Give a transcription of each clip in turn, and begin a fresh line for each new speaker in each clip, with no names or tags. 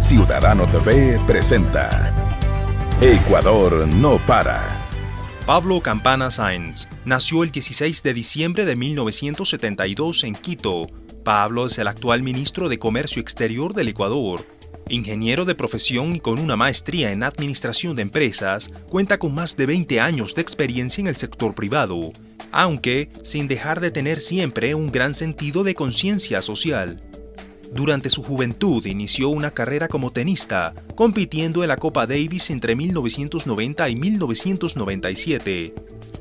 Ciudadano TV presenta Ecuador no para.
Pablo Campana Sáenz nació el 16 de diciembre de 1972 en Quito. Pablo es el actual ministro de Comercio Exterior del Ecuador. Ingeniero de profesión y con una maestría en administración de empresas, cuenta con más de 20 años de experiencia en el sector privado, aunque sin dejar de tener siempre un gran sentido de conciencia social. Durante su juventud inició una carrera como tenista, compitiendo en la Copa Davis entre 1990 y 1997,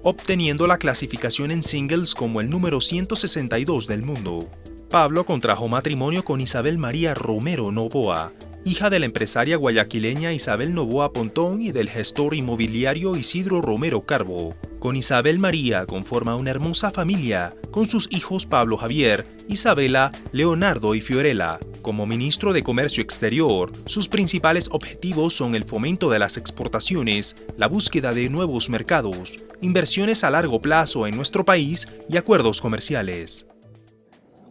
obteniendo la clasificación en singles como el número 162 del mundo. Pablo contrajo matrimonio con Isabel María Romero Novoa, hija de la empresaria guayaquileña Isabel Novoa Pontón y del gestor inmobiliario Isidro Romero Carbo. Con Isabel María conforma una hermosa familia, con sus hijos Pablo Javier, Isabela, Leonardo y Fiorella. Como ministro de Comercio Exterior, sus principales objetivos son el fomento de las exportaciones, la búsqueda de nuevos mercados, inversiones a largo plazo en nuestro país y acuerdos comerciales.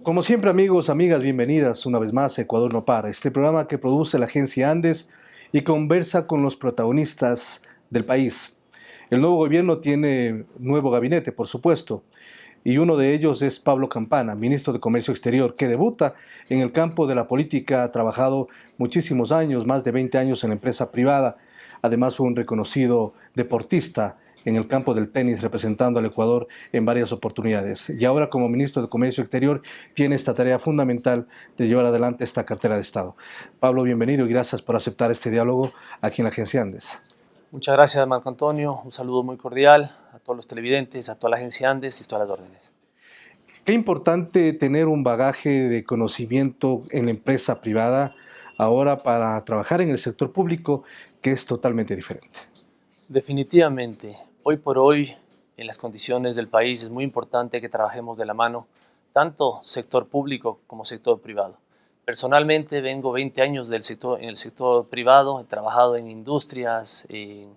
Como siempre amigos, amigas, bienvenidas una vez más a Ecuador no para, este programa que produce la agencia Andes y conversa con los protagonistas del país. El nuevo gobierno tiene nuevo gabinete, por supuesto, y uno de ellos es Pablo Campana, ministro de Comercio Exterior, que debuta en el campo de la política, ha trabajado muchísimos años, más de 20 años en la empresa privada, además un reconocido deportista en el campo del tenis representando al Ecuador en varias oportunidades. Y ahora como ministro de Comercio Exterior tiene esta tarea fundamental de llevar adelante esta cartera de Estado. Pablo, bienvenido y gracias por aceptar este diálogo aquí en la Agencia Andes.
Muchas gracias Marco Antonio, un saludo muy cordial a todos los televidentes, a toda la Agencia Andes y a todas las órdenes.
Qué importante tener un bagaje de conocimiento en la empresa privada ahora para trabajar en el sector público que es totalmente diferente.
Definitivamente, Hoy por hoy, en las condiciones del país, es muy importante que trabajemos de la mano, tanto sector público como sector privado. Personalmente vengo 20 años en el sector privado, he trabajado en industrias, en,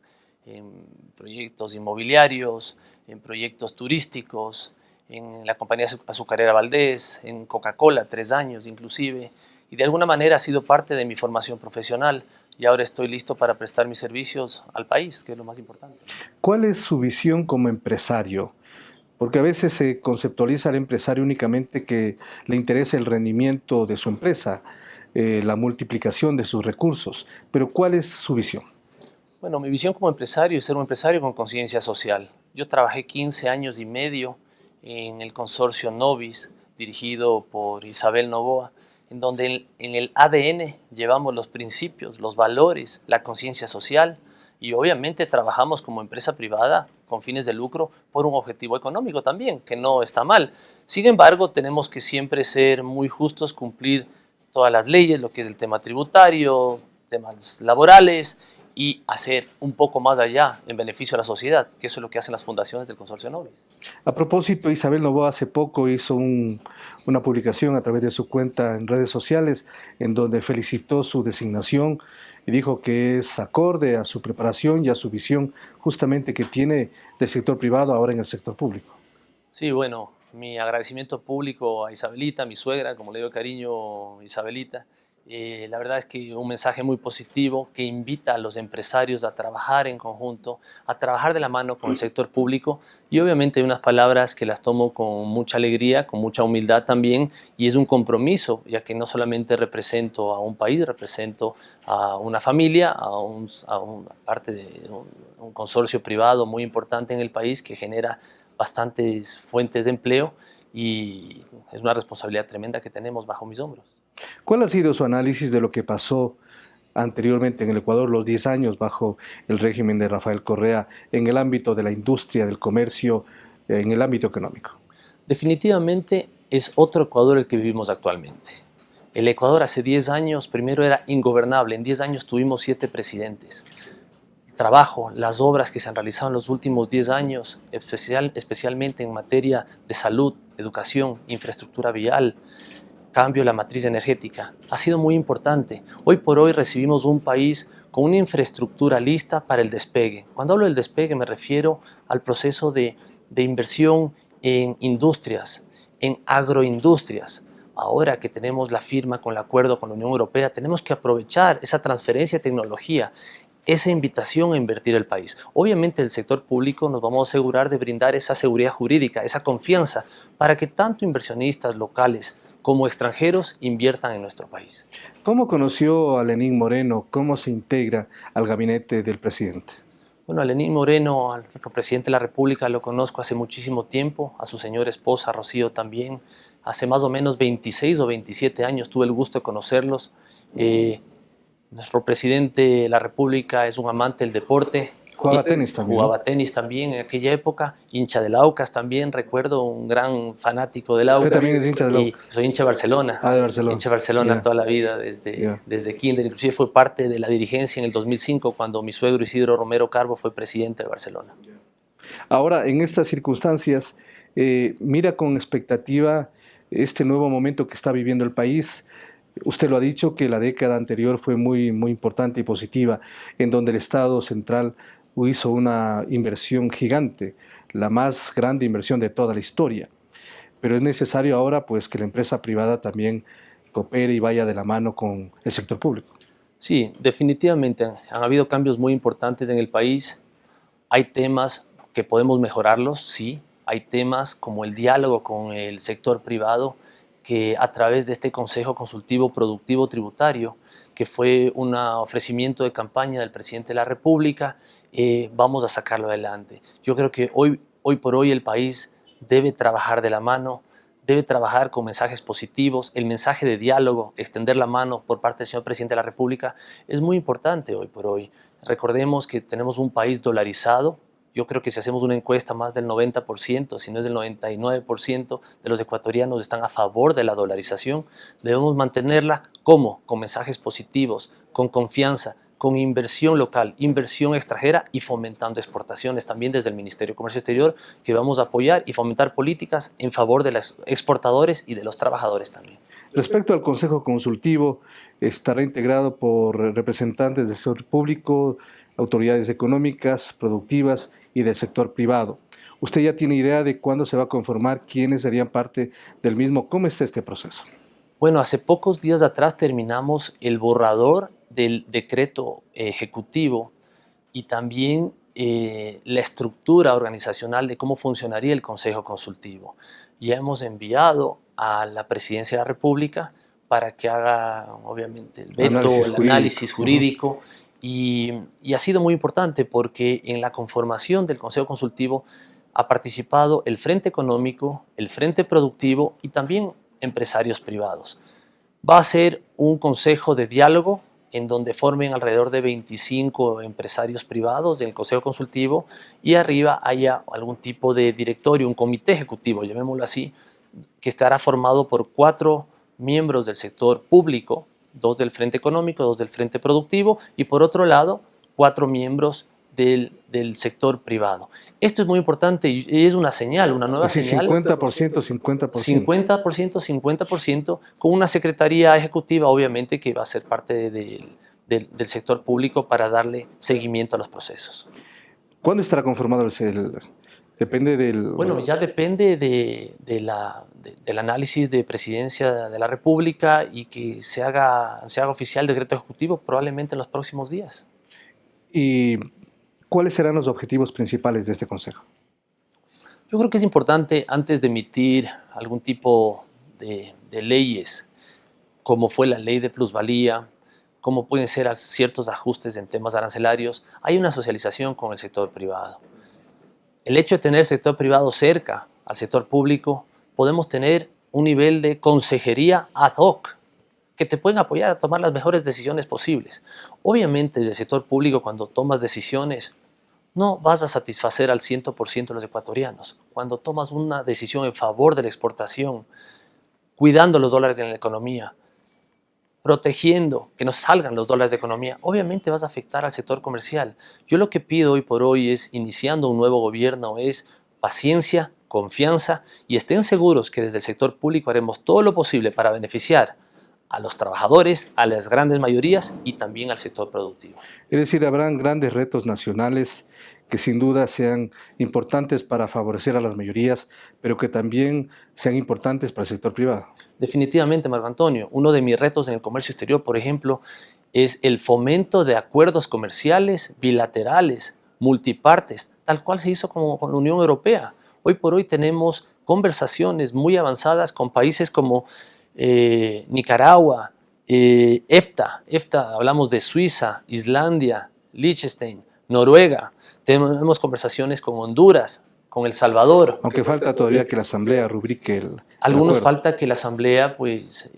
proyectos inmobiliarios, en proyectos turísticos, en la compañía azucarera Valdés, en Coca-Cola, tres años inclusive, y de alguna manera ha sido parte de mi formación profesional y ahora estoy listo para prestar mis servicios al país, que es lo más importante.
¿Cuál es su visión como empresario? Porque a veces se conceptualiza al empresario únicamente que le interesa el rendimiento de su empresa, eh, la multiplicación de sus recursos, pero ¿cuál es su visión?
Bueno, mi visión como empresario es ser un empresario con conciencia social. Yo trabajé 15 años y medio en el consorcio Novis, dirigido por Isabel Novoa, en donde en el ADN llevamos los principios, los valores, la conciencia social y obviamente trabajamos como empresa privada con fines de lucro por un objetivo económico también, que no está mal. Sin embargo, tenemos que siempre ser muy justos, cumplir todas las leyes, lo que es el tema tributario, temas laborales y hacer un poco más allá en beneficio a la sociedad, que eso es lo que hacen las fundaciones del Consorcio Nobis.
A propósito, Isabel Novoa hace poco hizo una publicación a través de su cuenta en redes sociales en donde felicitó su designación y dijo que es acorde a su preparación y a su visión justamente que tiene del sector privado ahora en el sector público.
Sí, bueno, mi agradecimiento público a Isabelita, mi suegra, como le digo cariño Isabelita, eh, la verdad es que un mensaje muy positivo que invita a los empresarios a trabajar en conjunto, a trabajar de la mano con el sector público. Y obviamente unas palabras que las tomo con mucha alegría, con mucha humildad también. Y es un compromiso, ya que no solamente represento a un país, represento a una familia, a, un, una parte de un consorcio privado muy importante en el país que genera bastantes fuentes de empleo. Y es una responsabilidad tremenda que tenemos bajo mis hombros.
¿Cuál ha sido su análisis de lo que pasó anteriormente en el Ecuador, los 10 años bajo el régimen de Rafael Correa, en el ámbito de la industria, del comercio, en el ámbito económico?
Definitivamente es otro Ecuador el que vivimos actualmente. El Ecuador hace 10 años primero era ingobernable, en 10 años tuvimos 7 presidentes. El trabajo, las obras que se han realizado en los últimos 10 años, especial, especialmente en materia de salud, educación, infraestructura vial, cambio la matriz energética. Ha sido muy importante. Hoy por hoy recibimos un país con una infraestructura lista para el despegue. Cuando hablo del despegue me refiero al proceso de, de inversión en industrias, en agroindustrias. Ahora que tenemos la firma con el acuerdo con la Unión Europea, tenemos que aprovechar esa transferencia de tecnología, esa invitación a invertir el país. Obviamente el sector público nos vamos a asegurar de brindar esa seguridad jurídica, esa confianza, para que tanto inversionistas locales como extranjeros inviertan en nuestro país.
¿Cómo conoció a Lenín Moreno? ¿Cómo se integra al gabinete del presidente?
Bueno, a Lenín Moreno, al presidente de la República, lo conozco hace muchísimo tiempo, a su señora esposa Rocío también. Hace más o menos 26 o 27 años tuve el gusto de conocerlos. Eh, nuestro presidente de la República es un amante del deporte,
Jugaba tenis también.
Jugaba tenis también en aquella época, hincha del Aucas también, recuerdo, un gran fanático del Aucas.
¿Usted también es hincha del Aucas?
Soy hincha de Barcelona.
Ah, de Barcelona.
Hincha de Barcelona toda la vida, desde, desde kinder. Inclusive fue parte de la dirigencia en el 2005, cuando mi suegro Isidro Romero Carbo fue presidente de Barcelona.
Ahora, en estas circunstancias, eh, mira con expectativa este nuevo momento que está viviendo el país. Usted lo ha dicho que la década anterior fue muy, muy importante y positiva, en donde el Estado central hizo una inversión gigante, la más grande inversión de toda la historia. Pero es necesario ahora pues, que la empresa privada también coopere y vaya de la mano con el sector público.
Sí, definitivamente han habido cambios muy importantes en el país. Hay temas que podemos mejorarlos, sí. Hay temas como el diálogo con el sector privado que a través de este Consejo Consultivo Productivo Tributario, que fue un ofrecimiento de campaña del presidente de la República eh, vamos a sacarlo adelante. Yo creo que hoy, hoy por hoy el país debe trabajar de la mano, debe trabajar con mensajes positivos, el mensaje de diálogo, extender la mano por parte del señor presidente de la República es muy importante hoy por hoy. Recordemos que tenemos un país dolarizado, yo creo que si hacemos una encuesta más del 90%, si no es del 99% de los ecuatorianos están a favor de la dolarización, debemos mantenerla como con mensajes positivos, con confianza, con inversión local, inversión extranjera y fomentando exportaciones también desde el Ministerio de Comercio Exterior que vamos a apoyar y fomentar políticas en favor de los exportadores y de los trabajadores también.
Respecto al Consejo Consultivo, estará integrado por representantes del sector público, autoridades económicas, productivas y del sector privado. ¿Usted ya tiene idea de cuándo se va a conformar, quiénes serían parte del mismo? ¿Cómo está este proceso?
Bueno, hace pocos días atrás terminamos el borrador del decreto ejecutivo y también eh, la estructura organizacional de cómo funcionaría el Consejo Consultivo. Ya hemos enviado a la Presidencia de la República para que haga, obviamente, el veto, el análisis jurídico, y, y ha sido muy importante porque en la conformación del Consejo Consultivo ha participado el Frente Económico, el Frente Productivo y también empresarios privados. Va a ser un consejo de diálogo en donde formen alrededor de 25 empresarios privados del Consejo Consultivo y arriba haya algún tipo de directorio, un comité ejecutivo, llamémoslo así, que estará formado por cuatro miembros del sector público, dos del Frente Económico, dos del Frente Productivo y por otro lado, cuatro miembros del, del, sector privado. Esto es muy importante y es una señal, una nueva señal.
50%, 50%.
50%, 50%, con una secretaría ejecutiva obviamente que va a ser parte de, de, del sector público para darle seguimiento a los procesos.
¿Cuándo estará conformado el CEL? Depende del...
Bueno, ya depende de, de la, de, del análisis de presidencia de la República y que se haga, se haga oficial decreto ejecutivo probablemente en los próximos días.
Y ¿cuáles serán los objetivos principales de este Consejo?
Yo creo que es importante, antes de emitir algún tipo de, de leyes, como fue la ley de plusvalía, como pueden ser ciertos ajustes en temas arancelarios, hay una socialización con el sector privado. El hecho de tener el sector privado cerca al sector público, podemos tener un nivel de consejería ad hoc, que te pueden apoyar a tomar las mejores decisiones posibles. Obviamente, el sector público, cuando tomas decisiones, no vas a satisfacer al 100% de los ecuatorianos. Cuando tomas una decisión en favor de la exportación, cuidando los dólares en la economía, protegiendo que no salgan los dólares de economía, obviamente vas a afectar al sector comercial. Yo lo que pido hoy por hoy es, iniciando un nuevo gobierno, es paciencia, confianza y estén seguros que desde el sector público haremos todo lo posible para beneficiar a los trabajadores, a las grandes mayorías y también al sector productivo.
Es decir, habrán grandes retos nacionales que sin duda sean importantes para favorecer a las mayorías, pero que también sean importantes para el sector privado.
Definitivamente, Marco Antonio. Uno de mis retos en el comercio exterior, por ejemplo, es el fomento de acuerdos comerciales bilaterales, multipartes, tal cual se hizo con, con la Unión Europea. Hoy por hoy tenemos conversaciones muy avanzadas con países como eh, Nicaragua, eh, EFTA, EFTA, hablamos de Suiza, Islandia, Liechtenstein, Noruega, tenemos conversaciones con Honduras, con El Salvador.
Aunque falta todavía que la Asamblea rubrique el
Algunos falta que la Asamblea pues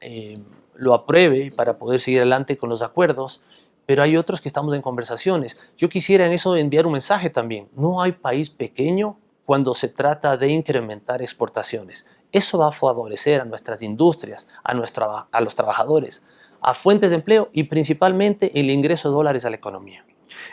eh, lo apruebe para poder seguir adelante con los acuerdos, pero hay otros que estamos en conversaciones. Yo quisiera en eso enviar un mensaje también. No hay país pequeño cuando se trata de incrementar exportaciones. Eso va a favorecer a nuestras industrias, a, los trabajadores, a fuentes de empleo y principalmente el ingreso de dólares a la economía.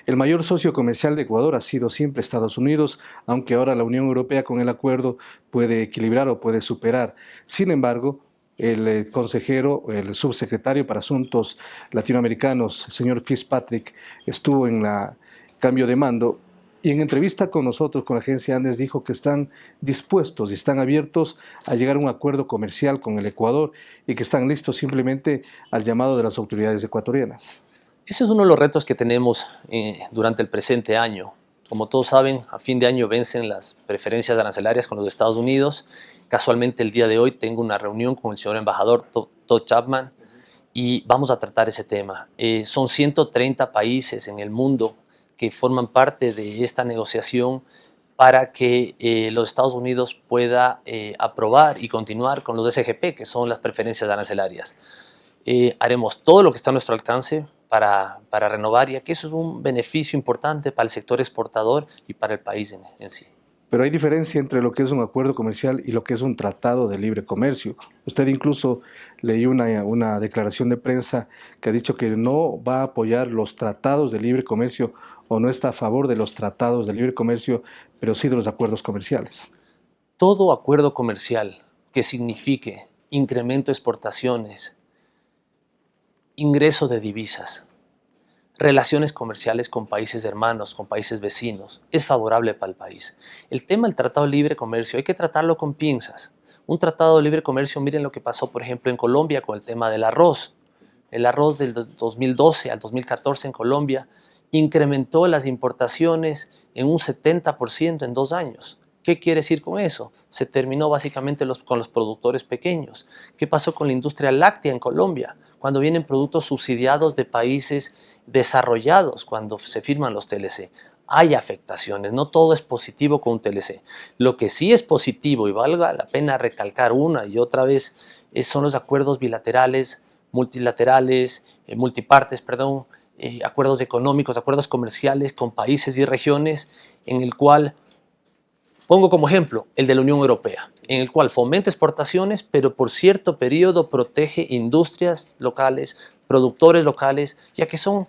El mayor socio comercial de Ecuador ha sido siempre Estados Unidos, aunque ahora la Unión Europea con el acuerdo puede equilibrar o puede superar. Sin embargo, el eh, consejero, el subsecretario para Asuntos Latinoamericanos, señor Fitzpatrick, estuvo en la cambio de mando y en entrevista con nosotros, con la agencia Andes, dijo que están dispuestos y están abiertos a llegar a un acuerdo comercial con el Ecuador y que están listos simplemente al llamado de las autoridades ecuatorianas.
Ese es uno de los retos que tenemos eh, durante el presente año. Como todos saben, a fin de año vencen las preferencias arancelarias con los Estados Unidos. Casualmente el día de hoy tengo una reunión con el señor embajador Todd Chapman y vamos a tratar ese tema. Eh, son 130 países en el mundo que forman parte de esta negociación para que eh, los Estados Unidos pueda eh, aprobar y continuar con los SGP, que son las preferencias arancelarias. Eh, haremos todo lo que está a nuestro alcance para, para, renovar, ya que eso es un beneficio importante para el sector exportador y para el país en, en sí.
Pero hay diferencia entre lo que es un acuerdo comercial y lo que es un tratado de libre comercio. Usted incluso leyó una, una declaración de prensa que ha dicho que no va a apoyar los tratados de libre comercio o no está a favor de los tratados de libre comercio, pero sí de los acuerdos comerciales.
Todo acuerdo comercial que signifique incremento de exportaciones, ingreso de divisas, relaciones comerciales con países hermanos, con países vecinos, es favorable para el país. El tema del Tratado de Libre Comercio hay que tratarlo con pinzas. Un Tratado de Libre Comercio, miren lo que pasó por ejemplo en Colombia con el tema del arroz. El arroz del 2012 al 2014 en Colombia incrementó las importaciones en un 70% en dos años. ¿Qué quiere decir con eso? Se terminó básicamente con los productores pequeños. ¿Qué pasó con la industria láctea en Colombia? Cuando vienen productos subsidiados de países desarrollados, cuando se firman los TLC. Hay afectaciones, no todo es positivo con un TLC. Lo que sí es positivo y valga la pena recalcar una y otra vez son los acuerdos bilaterales, multilaterales, eh, multipartes, perdón, eh, acuerdos económicos, acuerdos comerciales con países y regiones, en el cual, pongo como ejemplo, el de la Unión Europea, en el cual fomenta exportaciones, pero por cierto periodo protege industrias locales, productores locales, ya que son,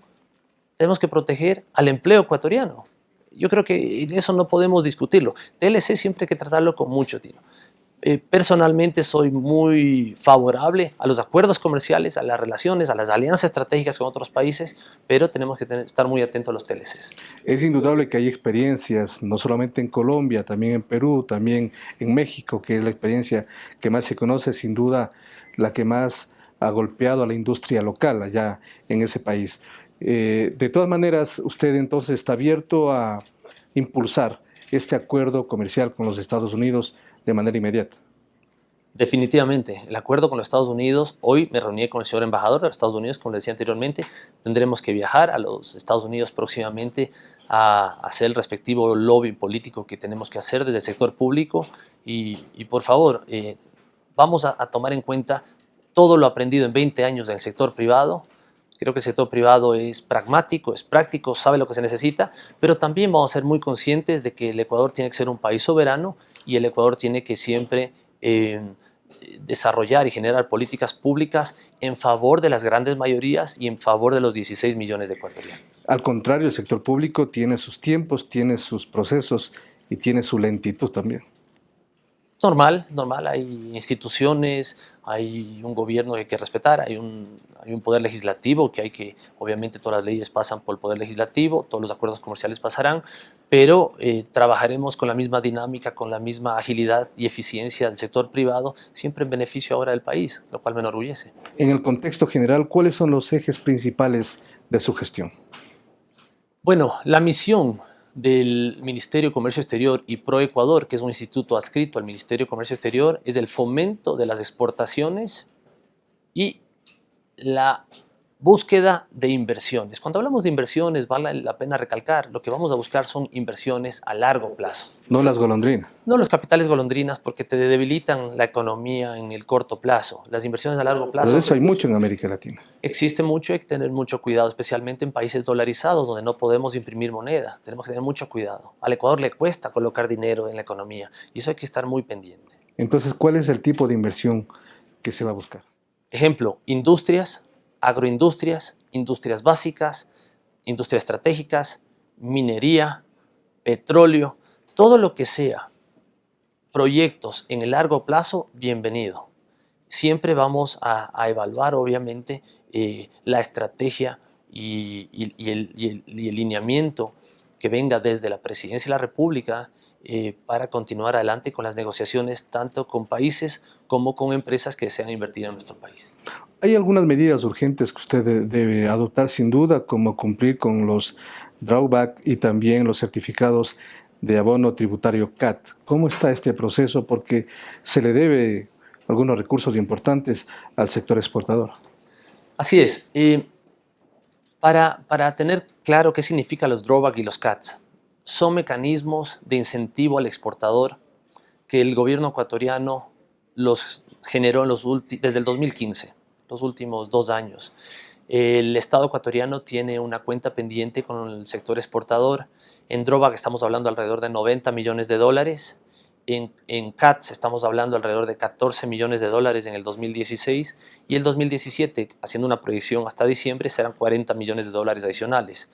tenemos que proteger al empleo ecuatoriano. Yo creo que eso no podemos discutirlo. TLC siempre hay que tratarlo con mucho tino. Eh, personalmente soy muy favorable a los acuerdos comerciales, a las relaciones, a las alianzas estratégicas con otros países, pero tenemos que estar muy atentos a los TLCs.
Es indudable que hay experiencias, no solamente en Colombia, también en Perú, también en México, que es la experiencia que más se conoce, sin duda la que más ha golpeado a la industria local allá en ese país. Eh, de todas maneras, usted entonces está abierto a impulsar este acuerdo comercial con los Estados Unidos de manera inmediata.
Definitivamente, el acuerdo con los Estados Unidos, hoy me reuní con el señor embajador de los Estados Unidos, como le decía anteriormente, tendremos que viajar a los Estados Unidos próximamente a hacer el respectivo lobby político que tenemos que hacer desde el sector público. Y, por favor, eh, vamos a, tomar en cuenta todo lo aprendido en 20 años del sector privado, Creo que el sector privado es pragmático, es práctico, sabe lo que se necesita, pero también vamos a ser muy conscientes de que el Ecuador tiene que ser un país soberano y el Ecuador tiene que siempre eh, desarrollar y generar políticas públicas en favor de las grandes mayorías y en favor de los 16 millones de ecuatorianos.
Al contrario, el sector público tiene sus tiempos, tiene sus procesos y tiene su lentitud también.
Normal, normal, hay instituciones, hay un gobierno que hay que respetar, hay un, hay un poder legislativo que hay que, obviamente todas las leyes pasan por el poder legislativo, todos los acuerdos comerciales pasarán, pero eh, trabajaremos con la misma dinámica, con la misma agilidad y eficiencia del sector privado, siempre en beneficio ahora del país, lo cual me enorgullece.
En el contexto general, ¿cuáles son los ejes principales de su gestión?
Bueno, la misión del Ministerio de Comercio Exterior y ProEcuador, que es un instituto adscrito al Ministerio de Comercio Exterior, es el fomento de las exportaciones y la Búsqueda de inversiones. Cuando hablamos de inversiones, vale la pena recalcar, lo que vamos a buscar son inversiones a largo plazo.
No las golondrinas.
No los capitales golondrinas porque te debilitan la economía en el corto plazo. Las inversiones a largo plazo...
Pero eso hay mucho en América Latina.
Existe mucho, hay que tener mucho cuidado, especialmente en países dolarizados donde no podemos imprimir moneda. Tenemos que tener mucho cuidado. Al Ecuador le cuesta colocar dinero en la economía y eso hay que estar muy pendiente.
Entonces, ¿cuál es el tipo de inversión que se va a buscar?
Ejemplo, industrias, agroindustrias, industrias básicas, industrias estratégicas, minería, petróleo, todo lo que sea proyectos en el largo plazo, bienvenido. Siempre vamos a, evaluar, obviamente, eh, la estrategia y, el, lineamiento que venga desde la Presidencia de la República eh, para continuar adelante con las negociaciones tanto con países como con empresas que desean invertir en nuestro país.
Hay algunas medidas urgentes que usted debe adoptar sin duda, como cumplir con los drawback y también los certificados de abono tributario CAT. ¿Cómo está este proceso? Porque se le debe algunos recursos importantes al sector exportador.
Así es. para, para tener claro qué significan los drawback y los CATs, son mecanismos de incentivo al exportador que el gobierno ecuatoriano los generó en los desde el 2015 los últimos dos años. El Estado ecuatoriano tiene una cuenta pendiente con el sector exportador. En que estamos hablando alrededor de 90 millones de dólares. En, en CATS estamos hablando alrededor de 14 millones de dólares en el 2016 y el 2017, haciendo una proyección hasta diciembre, serán 40 millones de dólares adicionales.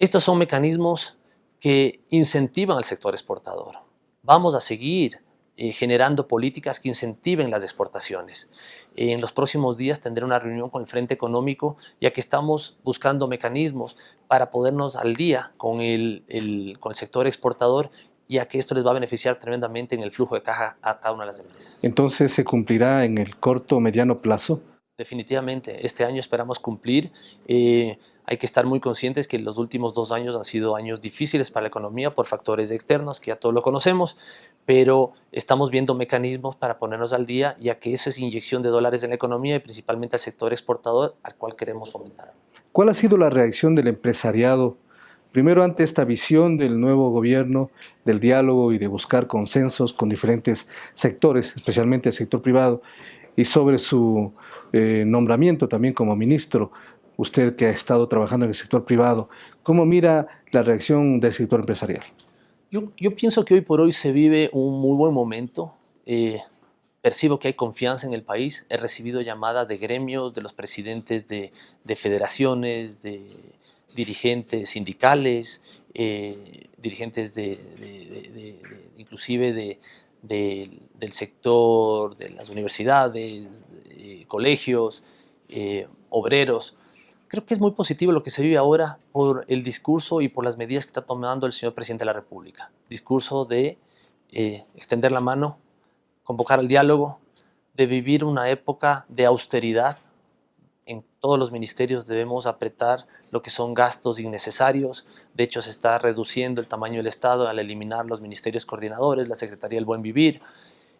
Estos son mecanismos que incentivan al sector exportador. Vamos a seguir eh, generando políticas que incentiven las exportaciones. En los próximos días tendré una reunión con el Frente Económico, ya que estamos buscando mecanismos para podernos al día con el, con el sector exportador ya que esto les va a beneficiar tremendamente en el flujo de caja a cada una de las empresas.
Entonces, ¿se cumplirá en el corto o mediano plazo?
Definitivamente, este año esperamos cumplir. Eh, hay que estar muy conscientes que los últimos dos años han sido años difíciles para la economía por factores externos, que ya todos lo conocemos, pero estamos viendo mecanismos para ponernos al día, ya que esa es inyección de dólares en la economía y principalmente al sector exportador al cual queremos fomentar.
¿Cuál ha sido la reacción del empresariado, primero ante esta visión del nuevo gobierno, del diálogo y de buscar consensos con diferentes sectores, especialmente el sector privado, y sobre su eh, nombramiento también como ministro usted que ha estado trabajando en el sector privado, ¿cómo mira la reacción del sector empresarial?
Yo, pienso que hoy por hoy se vive un muy buen momento. Eh, percibo que hay confianza en el país. He recibido llamadas de gremios, de los presidentes de, federaciones, de dirigentes sindicales, eh, dirigentes de, inclusive del sector de las universidades, colegios, eh, obreros. Creo que es muy positivo lo que se vive ahora por el discurso y por las medidas que está tomando el señor Presidente de la República. Discurso de eh, extender la mano, convocar al diálogo, de vivir una época de austeridad. En todos los ministerios debemos apretar lo que son gastos innecesarios. De hecho, se está reduciendo el tamaño del Estado al eliminar los ministerios coordinadores, la Secretaría del Buen Vivir,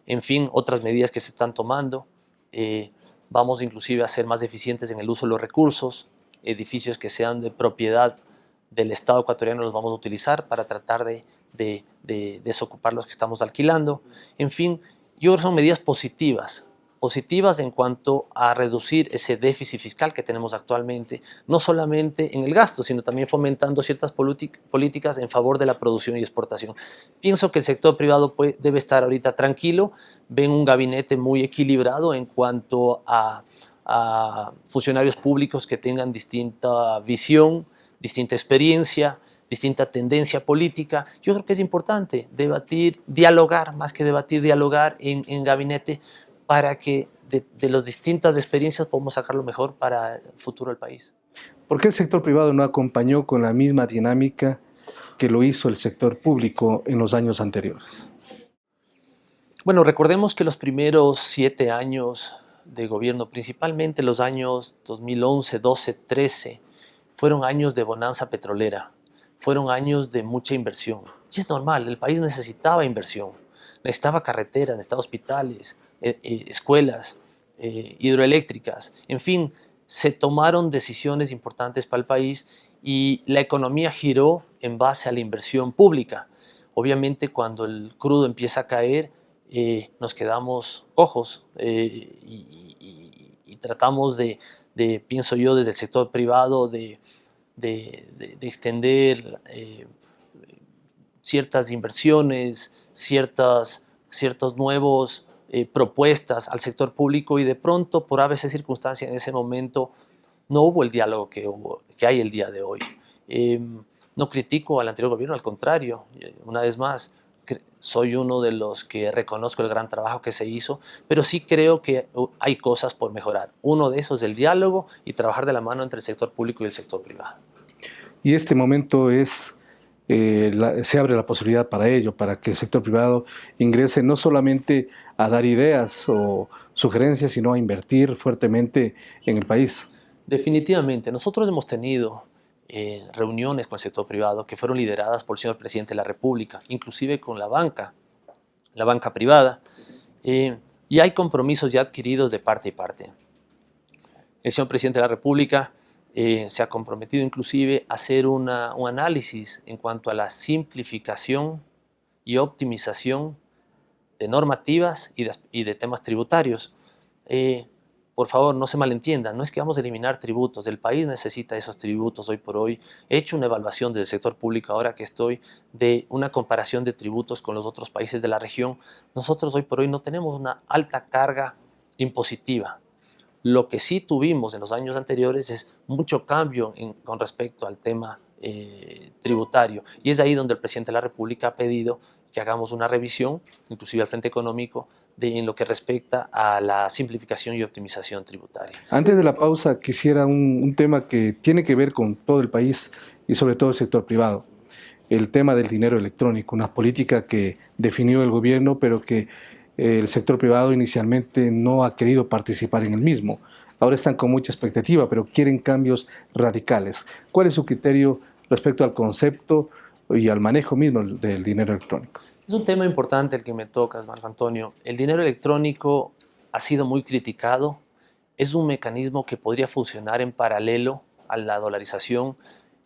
en fin, otras medidas que se están tomando. Eh, vamos inclusive a ser más eficientes en el uso de los recursos, edificios que sean de propiedad del Estado ecuatoriano los vamos a utilizar para tratar de, desocupar los que estamos alquilando. En fin, yo creo que son medidas positivas, positivas en cuanto a reducir ese déficit fiscal que tenemos actualmente, no solamente en el gasto, sino también fomentando ciertas políticas en favor de la producción y exportación. Pienso que el sector privado debe estar ahorita tranquilo, ven un gabinete muy equilibrado en cuanto a a funcionarios públicos que tengan distinta visión, distinta experiencia, distinta tendencia política, yo creo que es importante debatir, dialogar, más que debatir, dialogar en, en gabinete para que de, de las distintas experiencias podamos sacar lo mejor para el futuro del país.
¿Por qué el sector privado no acompañó con la misma dinámica que lo hizo el sector público en los años anteriores?
Bueno, recordemos que los primeros siete años de gobierno, principalmente los años 2011, 12, 13, fueron años de bonanza petrolera, fueron años de mucha inversión. Y es normal, el país necesitaba inversión, necesitaba carreteras, necesitaba hospitales, eh, eh, escuelas, eh, hidroeléctricas, en fin, se tomaron decisiones importantes para el país y la economía giró en base a la inversión pública. Obviamente cuando el crudo empieza a caer, eh, nos quedamos ojos eh, y, tratamos de, pienso yo, desde el sector privado, de, extender eh, ciertas inversiones, ciertas, ciertos nuevos propuestas al sector público y de pronto, por a veces circunstancia en ese momento, no hubo el diálogo que, hubo, que hay el día de hoy. Em, no critico al anterior gobierno, al contrario, una vez más, soy uno de los que reconozco el gran trabajo que se hizo, pero sí creo que uh, hay cosas por mejorar. Uno de esos es el diálogo y trabajar de la mano entre el sector público y el sector privado.
Y este momento es, eh, se abre la posibilidad para ello, para que el sector privado ingrese no solamente a dar ideas o sugerencias, sino a invertir fuertemente en el país.
Definitivamente, nosotros hemos tenido eh, reuniones con el sector privado que fueron lideradas por el señor presidente de la República, inclusive con la banca, la banca privada, eh, y hay compromisos ya adquiridos de parte y parte. El señor presidente de la República eh, se ha comprometido inclusive a hacer un análisis en cuanto a la simplificación y optimización de normativas y de, temas tributarios por favor, no se malentiendan, no es que vamos a eliminar tributos, el país necesita esos tributos hoy por hoy. He hecho una evaluación del sector público ahora que estoy de una comparación de tributos con los otros países de la región. Nosotros hoy por hoy no tenemos una alta carga impositiva. Lo que sí tuvimos en los años anteriores es mucho cambio con respecto al tema eh, tributario y es ahí donde el presidente de la República ha pedido que hagamos una revisión, inclusive al Frente Económico, en lo que respecta a la simplificación y optimización tributaria.
Antes de la pausa quisiera un, tema que tiene que ver con todo el país y sobre todo el sector privado. El tema del dinero electrónico, una política que definió el gobierno pero que el sector privado inicialmente no ha querido participar en el mismo. Ahora están con mucha expectativa, pero quieren cambios radicales. ¿Cuál es su criterio respecto al concepto y al manejo mismo del dinero electrónico?
Es un tema importante el que me tocas, Marco Antonio. El dinero electrónico ha sido muy criticado. Es un mecanismo que podría funcionar en paralelo a la dolarización.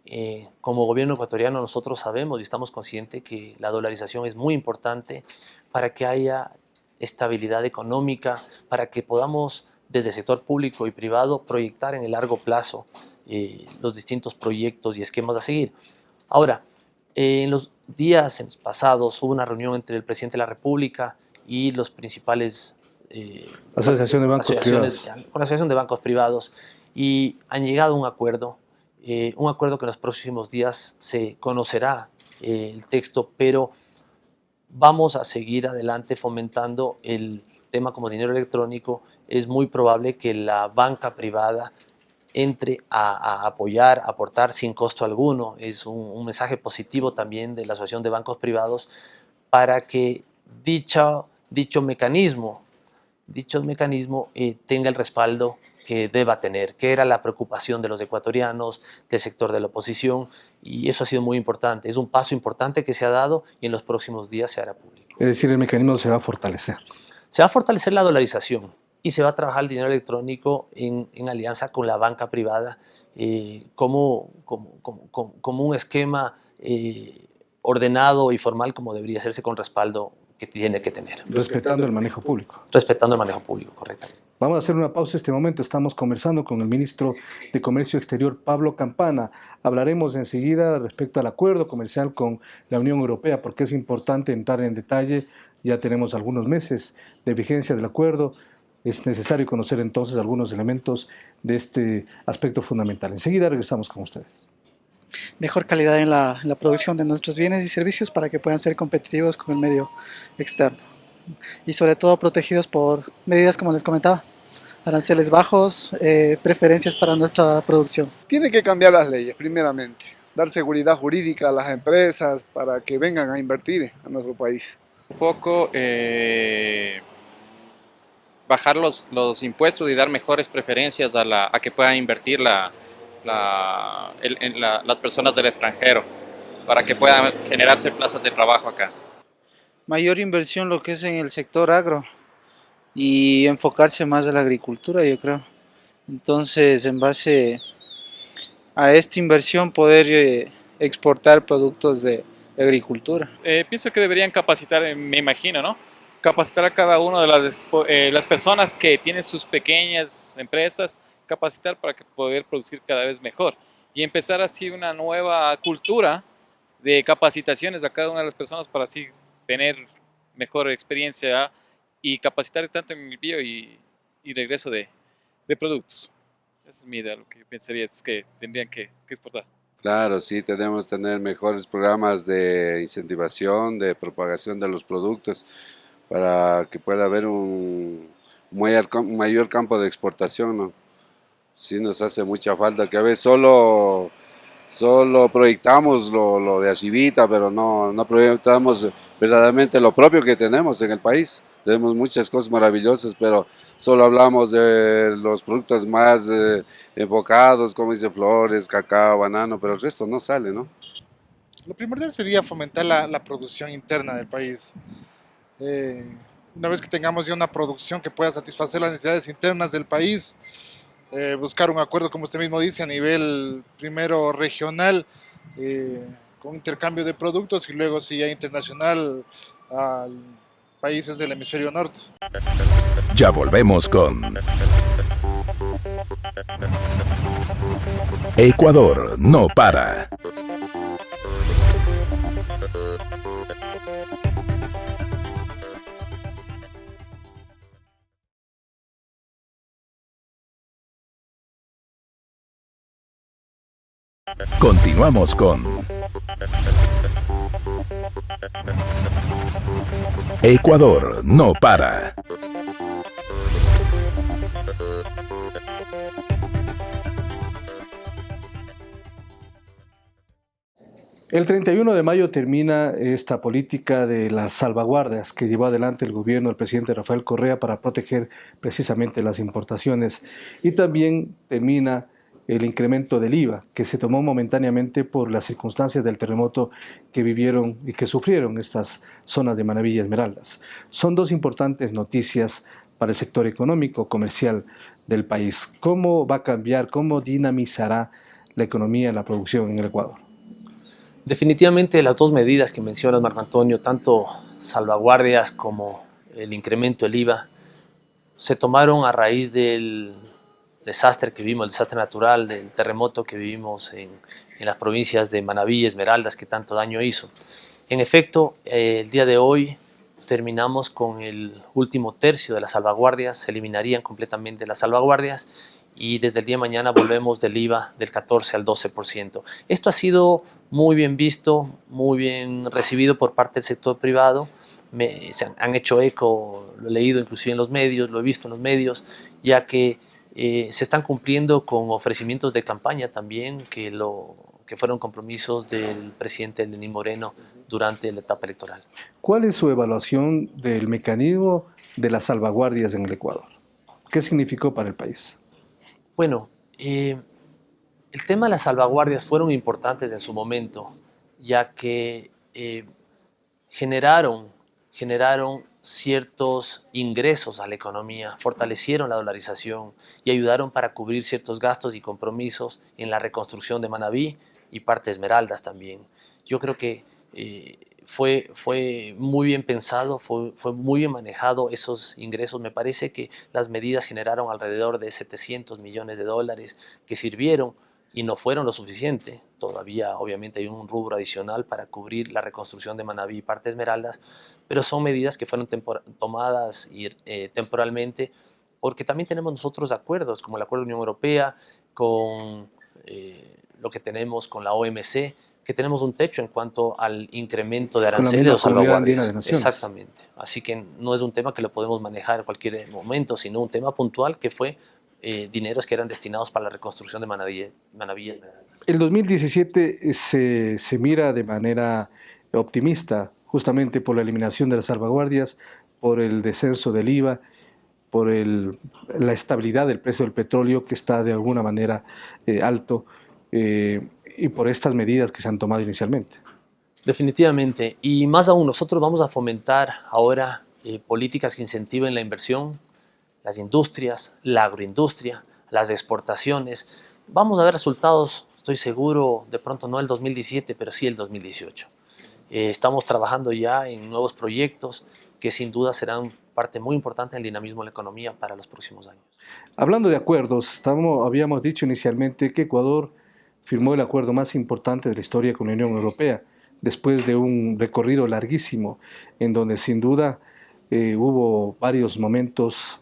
Eh, como gobierno ecuatoriano nosotros sabemos y estamos conscientes que la dolarización es muy importante para que haya estabilidad económica, para que podamos desde el sector público y privado proyectar en el largo plazo eh, los distintos proyectos y esquemas a seguir. Ahora, en los días pasados hubo una reunión entre el presidente de la República y los principales
eh, asociaciones de bancos privados. Con
la Asociación de Bancos Privados y han llegado a un acuerdo, eh, un acuerdo que en los próximos días se conocerá eh, el texto, pero vamos a seguir adelante fomentando el tema como dinero electrónico. Es muy probable que la banca privada entre a, apoyar, a aportar sin costo alguno. Es un, mensaje positivo también de la Asociación de Bancos Privados para que dicho, dicho mecanismo, dicho mecanismo eh, tenga el respaldo que deba tener, que era la preocupación de los ecuatorianos, del sector de la oposición, y eso ha sido muy importante. Es un paso importante que se ha dado y en los próximos días se hará público.
Es decir, el mecanismo se va a fortalecer.
Se va a fortalecer la dolarización y se va a trabajar el dinero electrónico en, alianza con la banca privada eh, como, como, como, un esquema eh, ordenado y formal como debería hacerse con respaldo que tiene que tener.
Respetando el manejo público.
Respetando el manejo público, correcto.
Vamos a hacer una pausa en este momento. Estamos conversando con el ministro de Comercio Exterior, Pablo Campana. Hablaremos enseguida respecto al acuerdo comercial con la Unión Europea, porque es importante entrar en detalle. Ya tenemos algunos meses de vigencia del acuerdo es necesario conocer entonces algunos elementos de este aspecto fundamental. Enseguida regresamos con ustedes.
mejor calidad en la, en la producción de nuestros bienes y servicios para que puedan ser competitivos con el medio externo y sobre todo protegidos por medidas como les comentaba aranceles bajos, eh, preferencias para nuestra producción.
Tiene que cambiar las leyes, primeramente, dar seguridad jurídica a las empresas para que vengan a invertir a nuestro país.
Un poco eh, bajar los, los, impuestos y dar mejores preferencias a, la, a que puedan invertir la, la, el, la, las personas del extranjero para que puedan generarse plazas de trabajo acá.
Mayor inversión lo que es en el sector agro y enfocarse más a la agricultura, yo creo. Entonces, en base a esta inversión, poder eh, exportar productos de, agricultura.
Eh, pienso que deberían capacitar, me imagino, ¿no? Capacitar a cada una de las, las personas que tienen sus pequeñas empresas, capacitar para que poder producir cada vez mejor y empezar así una nueva cultura de capacitaciones a cada una de las personas para así tener mejor experiencia y capacitar tanto en envío y, y regreso de, de, productos. Esa es mi idea, lo que yo pensaría es que tendrían que, que exportar.
Claro, sí, tenemos que tener mejores programas de incentivación, de propagación de los productos para que pueda haber un mayor, mayor campo de exportación, ¿no? Sí nos hace mucha falta, que a veces solo, solo proyectamos lo, lo de arribita, pero no, no proyectamos verdaderamente lo propio que tenemos en el país tenemos muchas cosas maravillosas, pero solo hablamos de los productos más eh, enfocados, como dice flores, cacao, banano, pero el resto no sale, ¿no?
Lo primordial sería fomentar la, la producción interna del país. Eh, una vez que tengamos ya una producción que pueda satisfacer las necesidades internas del país, eh, buscar un acuerdo, como usted mismo dice, a nivel primero regional, eh, con intercambio de productos y luego si ya internacional al países del hemisferio norte.
Ya volvemos con Ecuador no para. Continuamos con Ecuador no para.
El 31 de mayo termina esta política de las salvaguardas que llevó adelante el gobierno del presidente Rafael Correa para proteger precisamente las importaciones y también termina el incremento del IVA que se tomó momentáneamente por las circunstancias del terremoto que vivieron y que sufrieron estas zonas de Manaví y Esmeraldas. Son dos importantes noticias para el sector económico, comercial del país. ¿Cómo va a cambiar, cómo dinamizará la economía la producción en el Ecuador?
Definitivamente las dos medidas que mencionas, Marco Antonio, tanto salvaguardias como el incremento del IVA, se tomaron a raíz del desastre que vivimos, el desastre natural, del terremoto que vivimos en, las provincias de Manabí y Esmeraldas que tanto daño hizo. En efecto, eh, el día de hoy terminamos con el último tercio de las salvaguardias, se eliminarían completamente las salvaguardias y desde el día de mañana volvemos del IVA del 14 al 12%. Esto ha sido muy bien visto, muy bien recibido por parte del sector privado, se han, han hecho eco, lo he leído inclusive en los medios, lo he visto en los medios, ya que eh, se están cumpliendo con ofrecimientos de campaña también que, lo, que fueron compromisos del presidente Lenín Moreno durante la etapa electoral.
¿Cuál es su evaluación del mecanismo de las salvaguardias en el Ecuador? ¿Qué significó para el país?
Bueno, eh, el tema de las salvaguardias fueron importantes en su momento, ya que eh, generaron, generaron ciertos ingresos a la economía, fortalecieron la dolarización y ayudaron para cubrir ciertos gastos y compromisos en la reconstrucción de Manabí y parte de Esmeraldas también. Yo creo que eh, fue, fue muy bien pensado, fue, fue muy bien manejado esos ingresos. Me parece que las medidas generaron alrededor de 700 millones de dólares que sirvieron y no fueron lo suficiente. Todavía obviamente hay un rubro adicional para cubrir la reconstrucción de Manabí y parte Esmeraldas, pero son medidas que fueron tomadas y, eh, temporalmente porque también tenemos nosotros acuerdos, como el acuerdo de Unión Europea, con eh, lo que tenemos con la OMC, que tenemos un techo en cuanto al incremento de aranceles o salvaguardias. Exactamente. Así que no es un tema que lo podemos manejar en cualquier momento, sino un tema puntual que fue eh, dineros que eran destinados para la reconstrucción de Manavillas.
El 2017 eh, se, se mira de manera optimista, justamente por la eliminación de las salvaguardias, por el descenso del IVA, por el, la estabilidad del precio del petróleo que está de alguna manera eh, alto y por estas medidas que se han tomado inicialmente.
Definitivamente, y más aún, nosotros vamos a fomentar ahora políticas que incentiven la inversión, las industrias, la agroindustria, las exportaciones. Vamos a ver resultados, estoy seguro, de pronto no el 2017, pero sí el 2018. Eh, estamos trabajando ya en nuevos proyectos que sin duda serán parte muy importante del dinamismo de la economía para los próximos años.
Hablando de acuerdos, habíamos dicho inicialmente que Ecuador firmó el acuerdo más importante de la historia con la Unión Europea, después de un recorrido larguísimo en donde sin duda eh, hubo varios momentos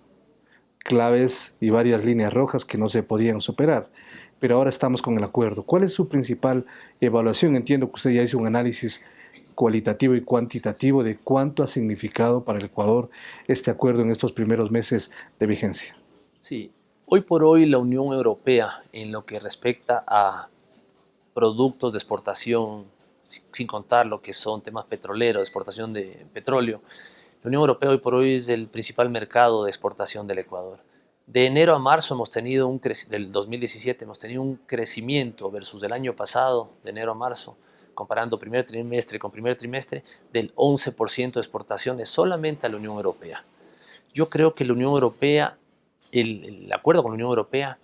claves y varias líneas rojas que no se podían superar. Pero ahora estamos con el acuerdo. ¿Cuál es su principal evaluación? Entiendo que usted ya hizo un análisis cualitativo y cuantitativo de cuánto ha significado para el Ecuador este acuerdo en estos primeros meses de vigencia.
Sí, hoy por hoy la Unión Europea en lo que respecta a productos de exportación, sin contar lo que son temas petroleros, exportación de petróleo, la Unión Europea hoy por hoy es el principal mercado de exportación del Ecuador. De enero a marzo hemos tenido un del 2017 hemos tenido un crecimiento versus del año pasado, de enero a marzo, comparando primer trimestre con primer trimestre, del 11% de exportaciones solamente a la Unión Europea. Yo creo que la Unión Europea, el, el acuerdo con la Unión Europea,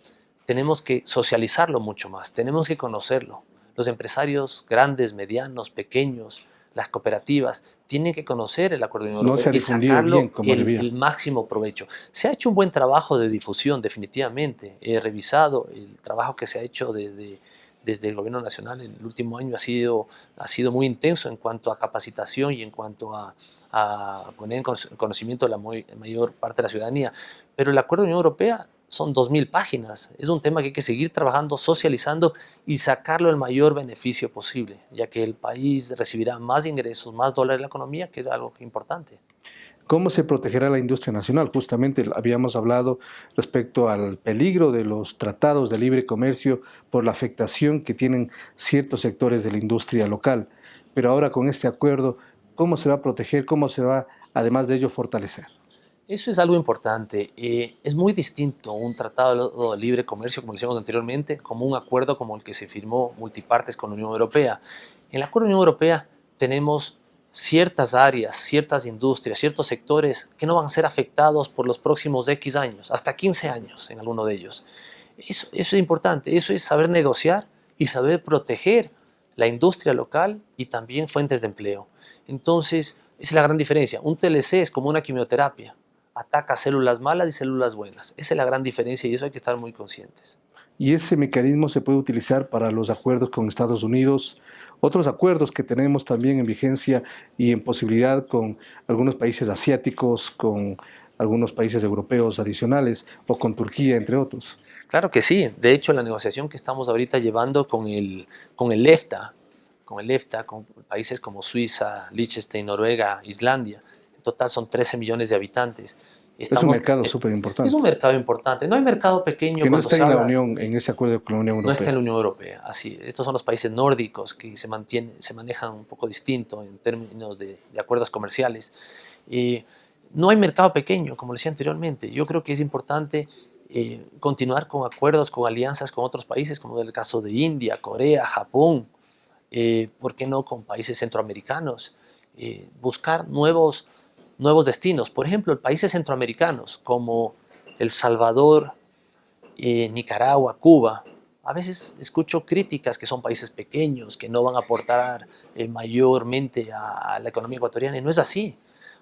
tenemos que socializarlo mucho más, tenemos que conocerlo. Los empresarios grandes, medianos, pequeños, las cooperativas tienen que conocer el acuerdo de Unión Europea y sacarlo el, máximo provecho. Se ha hecho un buen trabajo de difusión, definitivamente. He revisado el trabajo que se ha hecho desde, desde el gobierno nacional en el último año ha sido, ha sido muy intenso en cuanto a capacitación y en cuanto a, a poner en conocimiento la mayor parte de la ciudadanía. Pero el acuerdo de Unión Europea son 2.000 páginas. Es un tema que hay que seguir trabajando, socializando y sacarlo el mayor beneficio posible, ya que el país recibirá más ingresos, más dólares en la economía, que es algo importante.
¿Cómo se protegerá la industria nacional? Justamente habíamos hablado respecto al peligro de los tratados de libre comercio por la afectación que tienen ciertos sectores de la industria local. Pero ahora con este acuerdo, ¿cómo se va a proteger? ¿Cómo se va, además de ello, fortalecer?
Eso es algo importante. Eh, es muy distinto un tratado de libre comercio, como decíamos anteriormente, como un acuerdo como el que se firmó multipartes con la Unión Europea. En el acuerdo de la Unión Europea tenemos ciertas áreas, ciertas industrias, ciertos sectores que no van a ser afectados por los próximos X años, hasta 15 años en alguno de ellos. Eso, eso es importante, eso es saber negociar y saber proteger la industria local y también fuentes de empleo. Entonces, esa es la gran diferencia. Un TLC es como una quimioterapia ataca células malas y células buenas. Esa es la gran diferencia y eso hay que estar muy conscientes.
Y ese mecanismo se puede utilizar para los acuerdos con Estados Unidos, otros acuerdos que tenemos también en vigencia y en posibilidad con algunos países asiáticos, con algunos países europeos adicionales o con Turquía, entre otros.
Claro que sí. De hecho, la negociación que estamos ahorita llevando con el, con el EFTA, con el EFTA, con países como Suiza, Liechtenstein, Noruega, Islandia, total son 13 millones de habitantes.
es un mercado súper importante.
Es un mercado importante. No hay mercado pequeño.
Que no está en la Unión, en ese acuerdo con la Unión Europea.
No está en la Unión Europea. Así, estos son los países nórdicos que se, mantienen, se manejan un poco distinto en términos de, acuerdos comerciales. Y no hay mercado pequeño, como decía anteriormente. Yo creo que es importante eh, continuar con acuerdos, con alianzas con otros países, como el caso de India, Corea, Japón, eh, ¿por qué no con países centroamericanos? Eh, buscar nuevos nuevos destinos. Por ejemplo, países centroamericanos como El Salvador, eh, Nicaragua, Cuba. A veces escucho críticas que son países pequeños, que no van a aportar eh, mayormente a, la economía ecuatoriana. Y no es así.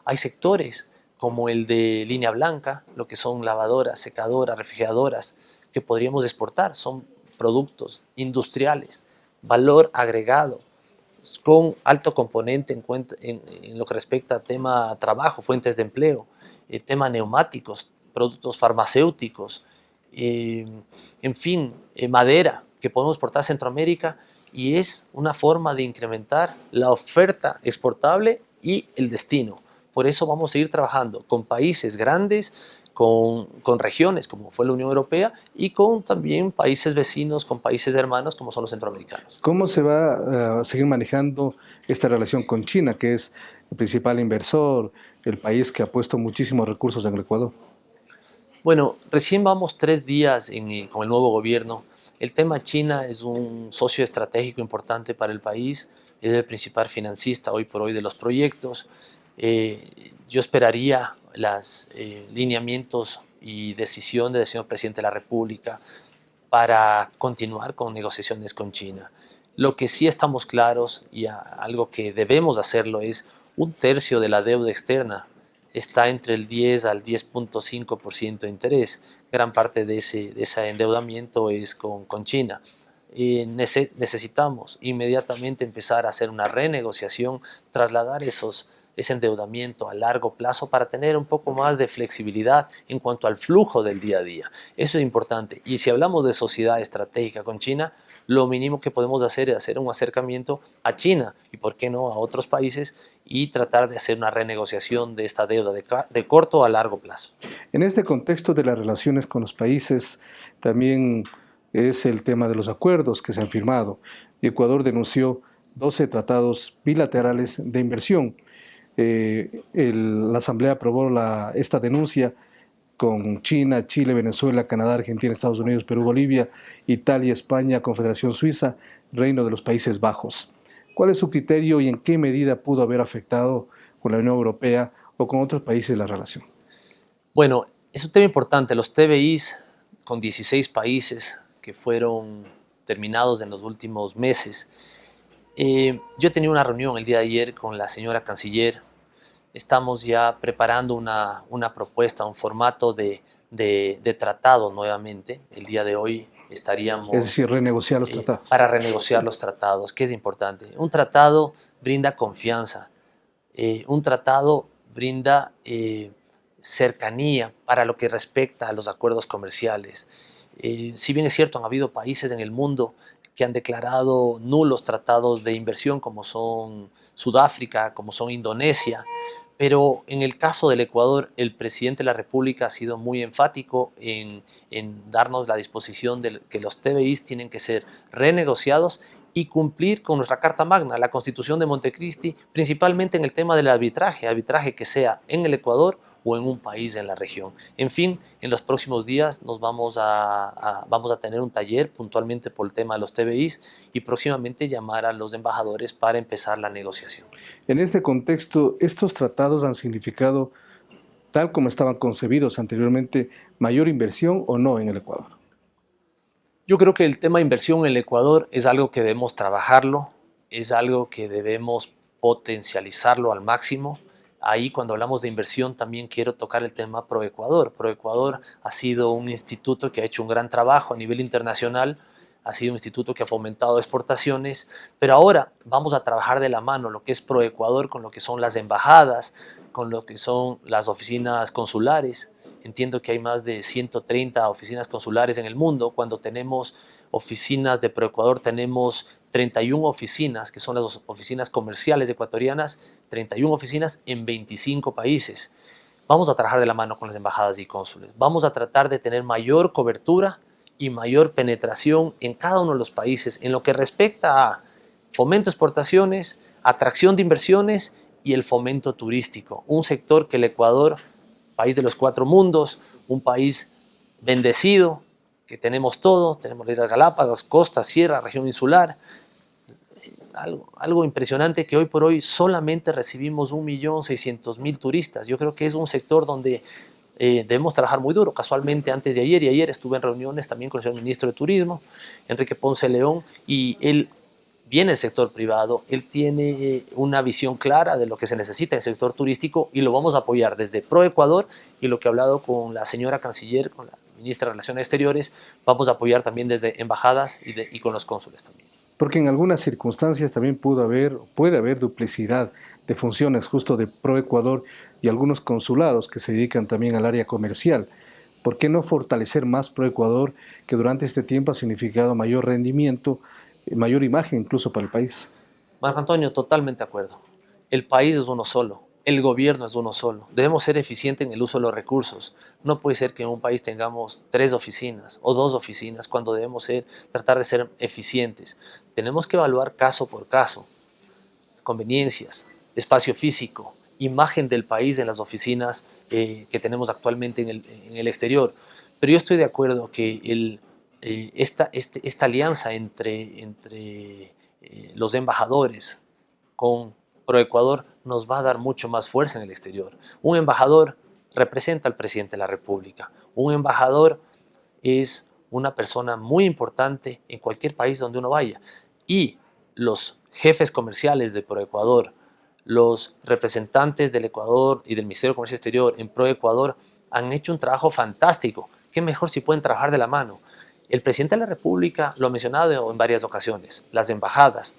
Hay sectores como el de línea blanca, lo que son lavadoras, secadoras, refrigeradoras, que podríamos exportar. Son productos industriales, valor agregado, con alto componente en, lo que respecta a tema trabajo, fuentes de empleo, eh, tema neumáticos, productos farmacéuticos, eh, en fin, eh, madera, que podemos exportar a Centroamérica y es una forma de incrementar la oferta exportable y el destino. Por eso vamos a seguir trabajando con países grandes, con, con, regiones como fue la Unión Europea y con también países vecinos, con países hermanos como son los centroamericanos.
¿Cómo se va eh, a seguir manejando esta relación con China, que es el principal inversor, el país que ha puesto muchísimos recursos en el Ecuador?
Bueno, recién vamos tres días en, con el nuevo gobierno. El tema China es un socio estratégico importante para el país, es el principal financista hoy por hoy de los proyectos. Eh, yo esperaría los eh, lineamientos y decisiones del señor presidente de la República para continuar con negociaciones con China. Lo que sí estamos claros y algo que debemos hacerlo es un tercio de la deuda externa está entre el 10 al 10.5% de interés. Gran parte de ese, de ese endeudamiento es con, con China. Eh, necesitamos inmediatamente empezar a hacer una renegociación, trasladar esos ese endeudamiento a largo plazo para tener un poco más de flexibilidad en cuanto al flujo del día a día. Eso es importante. Y si hablamos de sociedad estratégica con China, lo mínimo que podemos hacer es hacer un acercamiento a China y, por qué no, a otros países y tratar de hacer una renegociación de esta deuda de, de corto a largo plazo.
En este contexto de las relaciones con los países, también es el tema de los acuerdos que se han firmado. Ecuador denunció 12 tratados bilaterales de inversión eh, la Asamblea aprobó esta denuncia con China, Chile, Venezuela, Canadá, Argentina, Estados Unidos, Perú, Bolivia, Italia, España, Confederación Suiza, Reino de los Países Bajos. ¿Cuál es su criterio y en qué medida pudo haber afectado con la Unión Europea o con otros países la relación?
Bueno, es un tema importante. Los TBIs con 16 países que fueron terminados en los últimos meses eh, yo he tenido una reunión el día de ayer con la señora canciller. Estamos ya preparando una, una propuesta, un formato de, de, tratado nuevamente. El día de hoy estaríamos...
Es decir, renegociar los
eh,
tratados.
Para renegociar los tratados, que es importante. Un tratado brinda confianza. Eh, un tratado brinda cercanía para lo que respecta a los acuerdos comerciales. si bien es cierto, han habido países en el mundo que han declarado nulos tratados de inversión como son Sudáfrica, como son Indonesia, pero en el caso del Ecuador, el presidente de la República ha sido muy enfático en, darnos la disposición de que los TBIs tienen que ser renegociados y cumplir con nuestra Carta Magna, la Constitución de Montecristi, principalmente en el tema del arbitraje, arbitraje que sea en el Ecuador o en un país en la región. En fin, en los próximos días nos vamos a, vamos a tener un taller puntualmente por el tema de los TBIs y próximamente llamar a los embajadores para empezar la negociación.
En este contexto, ¿estos tratados han significado, tal como estaban concebidos anteriormente, mayor inversión o no en el Ecuador?
Yo creo que el tema de inversión en el Ecuador es algo que debemos trabajarlo, es algo que debemos potencializarlo al máximo. Ahí cuando hablamos de inversión también quiero tocar el tema ProEcuador. ProEcuador ha sido un instituto que ha hecho un gran trabajo a nivel internacional, ha sido un instituto que ha fomentado exportaciones, pero ahora vamos a trabajar de la mano lo que es ProEcuador con lo que son las embajadas, con lo que son las oficinas consulares. Entiendo que hay más de 130 oficinas consulares en el mundo. Cuando tenemos oficinas de ProEcuador tenemos 31 oficinas, que son las oficinas comerciales ecuatorianas, 31 oficinas en 25 países. Vamos a trabajar de la mano con las embajadas y cónsules. Vamos a tratar de tener mayor cobertura y mayor penetración en cada uno de los países en lo que respecta a fomento de exportaciones, atracción de inversiones y el fomento turístico. Un sector que el Ecuador, país de los cuatro mundos, un país bendecido, que tenemos todo, tenemos las Galápagos, costa, sierra, región insular, algo, impresionante que hoy por hoy solamente recibimos 1.600.000 turistas. Yo creo que es un sector donde eh, debemos trabajar muy duro. Casualmente antes de ayer y ayer estuve en reuniones también con el señor ministro de Turismo, Enrique Ponce León, y él viene del sector privado, él tiene eh, una visión clara de lo que se necesita en el sector turístico y lo vamos a apoyar desde Pro Ecuador y lo que he hablado con la señora canciller, con la ministra de Relaciones Exteriores, vamos a apoyar también desde embajadas y con los cónsules también
porque en algunas circunstancias también pudo haber, puede haber duplicidad de funciones justo de ProEcuador y algunos consulados que se dedican también al área comercial. ¿Por qué no fortalecer más ProEcuador, que durante este tiempo ha significado mayor rendimiento, eh, mayor imagen incluso para el país?
Marco Antonio, totalmente de acuerdo. El país es uno solo, el gobierno es uno solo. Debemos ser eficientes en el uso de los recursos. No puede ser que en un país tengamos tres oficinas o dos oficinas cuando debemos ser, tratar de ser eficientes. Tenemos que evaluar caso por caso, conveniencias, espacio físico, imagen del país en las oficinas eh, que tenemos actualmente en el, exterior. Pero yo estoy de acuerdo que el, eh, esta, este, esta alianza entre, entre eh, los embajadores con ProEcuador nos va a dar mucho más fuerza en el exterior. Un embajador representa al presidente de la República. Un embajador es una persona muy importante en cualquier país donde uno vaya. Y los jefes comerciales de ProEcuador, los representantes del Ecuador y del Ministerio de Comercio Exterior en ProEcuador han hecho un trabajo fantástico. ¿Qué mejor si pueden trabajar de la mano? El presidente de la República lo ha mencionado en varias ocasiones. Las embajadas,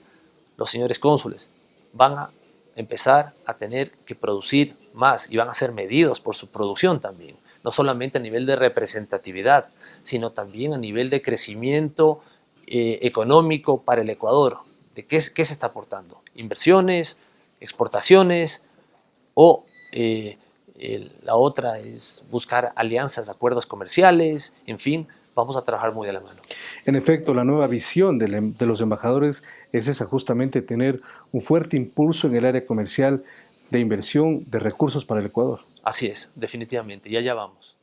los señores cónsules, van a empezar a tener que producir más y van a ser medidos por su producción también. No solamente a nivel de representatividad, sino también a nivel de crecimiento eh, económico para el Ecuador. ¿De qué, qué se está aportando? Inversiones, exportaciones o eh, la otra es buscar alianzas, acuerdos comerciales, en fin, vamos a trabajar muy de la mano.
En efecto, la nueva visión de, em, los embajadores es esa, justamente tener un fuerte impulso en el área comercial de inversión de recursos para el Ecuador.
Así es, definitivamente, y allá vamos.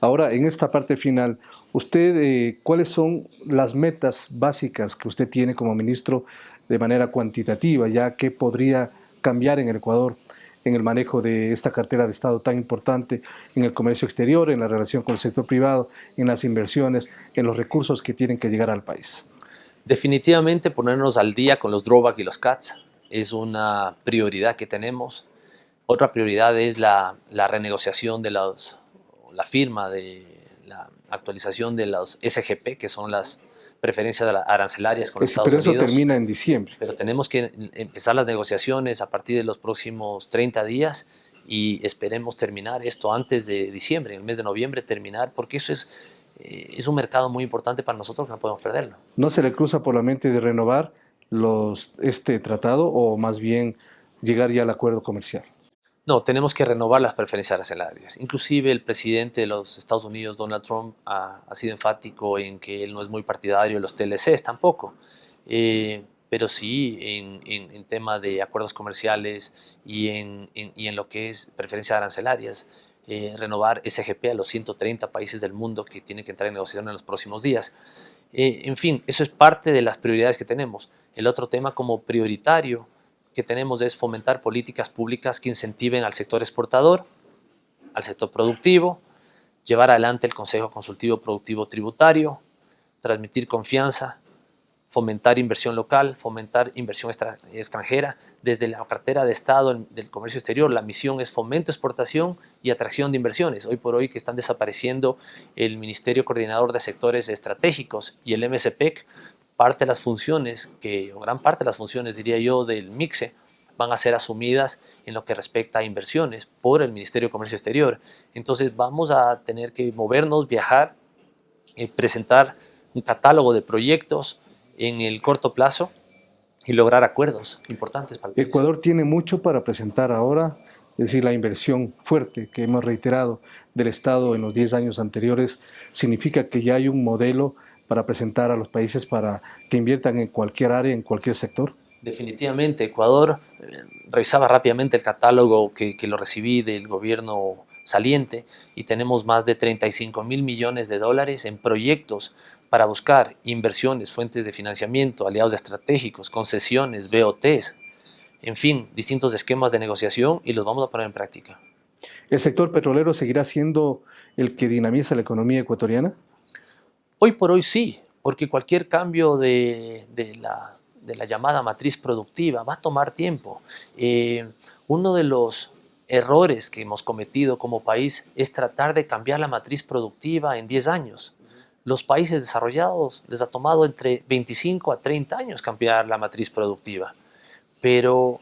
Ahora, en esta parte final, usted, eh, ¿cuáles son las metas básicas que usted tiene como ministro de manera cuantitativa, ya que podría cambiar en el Ecuador en el manejo de esta cartera de Estado tan importante en el comercio exterior, en la relación con el sector privado, en las inversiones, en los recursos que tienen que llegar al país.
Definitivamente ponernos al día con los drawback y los CATs es una prioridad que tenemos. Otra prioridad es la, la renegociación de los, la firma de la actualización de los SGP, que son las preferencias arancelarias con Estados
Unidos.
Pero
eso termina en diciembre.
Pero tenemos que empezar las negociaciones a partir de los próximos 30 días y esperemos terminar esto antes de diciembre, en el mes de noviembre terminar, porque eso es, eh, es un mercado muy importante para nosotros que no podemos perderlo.
¿No se le cruza por la mente de renovar los, este tratado o más bien llegar ya al acuerdo comercial?
No, tenemos que renovar las preferencias arancelarias. Inclusive el presidente de los Estados Unidos, Donald Trump, ha, sido enfático en que él no es muy partidario de los TLCs tampoco. Eh, pero sí en, tema de acuerdos comerciales y en, y en lo que es preferencias arancelarias, eh, renovar SGP a los 130 países del mundo que tienen que entrar en negociación en los próximos días. Eh, en fin, eso es parte de las prioridades que tenemos. El otro tema como prioritario que tenemos es fomentar políticas públicas que incentiven al sector exportador, al sector productivo, llevar adelante el Consejo Consultivo Productivo Tributario, transmitir confianza, fomentar inversión local, fomentar inversión extranjera. Desde la cartera de Estado del Comercio Exterior, la misión es fomento, exportación y atracción de inversiones. Hoy por hoy que están desapareciendo el Ministerio Coordinador de Sectores Estratégicos y el MSPEC, parte de las funciones, que, o gran parte de las funciones, diría yo, del MIXE, van a ser asumidas en lo que respecta a inversiones por el Ministerio de Comercio Exterior. Entonces vamos a tener que movernos, viajar, eh, presentar un catálogo de proyectos en el corto plazo y lograr acuerdos importantes para el
Ecuador tiene mucho para presentar ahora, es decir, la inversión fuerte que hemos reiterado del Estado en los 10 años anteriores significa que ya hay un modelo para presentar a los países para que inviertan en cualquier área, en cualquier sector?
Definitivamente, Ecuador, eh, revisaba rápidamente el catálogo que, que, lo recibí del gobierno saliente y tenemos más de 35 mil millones de dólares en proyectos para buscar inversiones, fuentes de financiamiento, aliados estratégicos, concesiones, BOTs, en fin, distintos esquemas de negociación y los vamos a poner en práctica.
¿El sector petrolero seguirá siendo el que dinamiza la economía ecuatoriana?
Hoy por hoy sí, porque cualquier cambio de, la, llamada matriz productiva va a tomar tiempo. Eh, uno de los errores que hemos cometido como país es tratar de cambiar la matriz productiva en 10 años. Los países desarrollados les ha tomado entre 25 a 30 años cambiar la matriz productiva, pero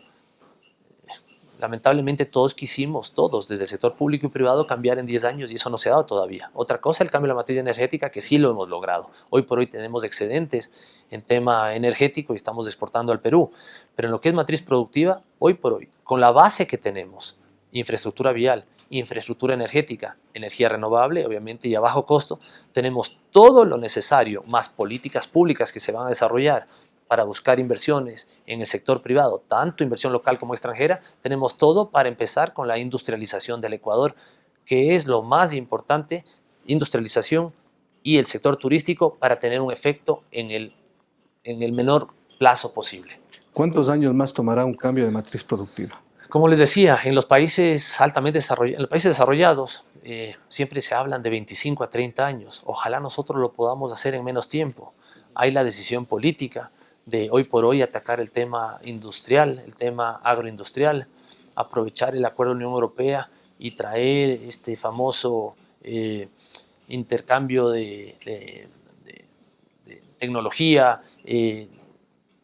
lamentablemente todos quisimos, todos, desde el sector público y privado, cambiar en 10 años y eso no se ha dado todavía. Otra cosa, el cambio de la matriz energética, que sí lo hemos logrado. Hoy por hoy tenemos excedentes en tema energético y estamos exportando al Perú. Pero en lo que es matriz productiva, hoy por hoy, con la base que tenemos, infraestructura vial, infraestructura energética, energía renovable, obviamente, y a bajo costo, tenemos todo lo necesario, más políticas públicas que se van a desarrollar para buscar inversiones en el sector privado, tanto inversión local como extranjera, tenemos todo para empezar con la industrialización del Ecuador, que es lo más importante, industrialización y el sector turístico para tener un efecto en el, en el menor plazo posible.
¿Cuántos años más tomará un cambio de matriz productiva?
Como les decía, en los países altamente desarrollados, en los países desarrollados eh, siempre se hablan de 25 a 30 años. Ojalá nosotros lo podamos hacer en menos tiempo. Hay la decisión política de hoy por hoy atacar el tema industrial, el tema agroindustrial, aprovechar el acuerdo de la Unión Europea y traer este famoso eh, intercambio de, tecnología, eh,